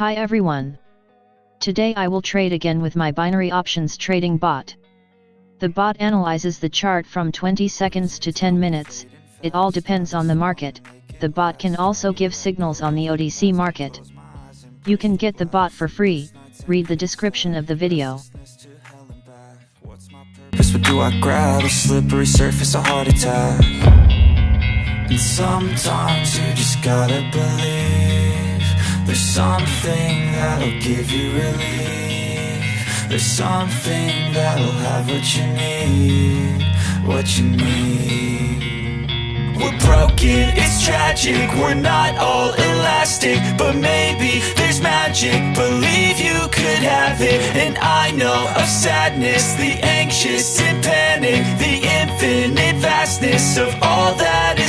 Hi everyone. Today I will trade again with my binary options trading bot. The bot analyzes the chart from 20 seconds to 10 minutes, it all depends on the market, the bot can also give signals on the OTC market. You can get the bot for free, read the description of the video. What do I grab? A slippery surface, a heart attack And sometimes you just gotta believe There's something that'll give you relief. There's something that'll have what you need What you need. We're broken, it's tragic. We're not all elastic But maybe there's magic. Believe you could have it. And I know of sadness The anxious and panic The infinite vastness Of all that